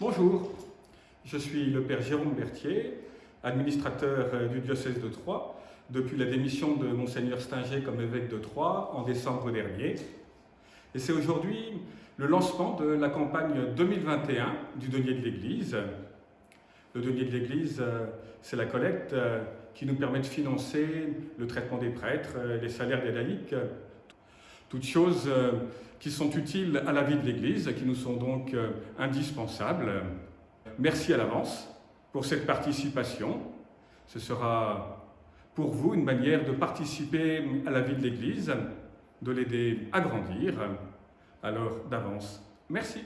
Bonjour, je suis le Père Jérôme Berthier, administrateur euh, du diocèse de Troyes, depuis la démission de Monseigneur Stinger comme évêque de Troyes en décembre dernier. Et c'est aujourd'hui le lancement de la campagne 2021 du denier de l'Église. Le denier de l'Église, euh, c'est la collecte euh, qui nous permet de financer le traitement des prêtres, les salaires des laïcs, toutes choses qui sont utiles à la vie de l'Église, qui nous sont donc indispensables. Merci à l'avance pour cette participation. Ce sera pour vous une manière de participer à la vie de l'Église, de l'aider à grandir. Alors d'avance, merci.